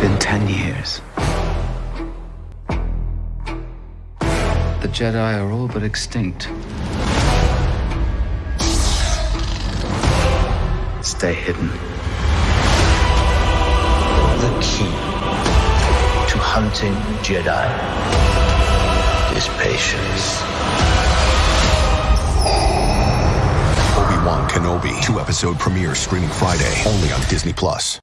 been ten years. The Jedi are all but extinct. Stay hidden. The key to hunting Jedi is patience. Obi-Wan Kenobi, two episode premiere streaming Friday only on Disney Plus.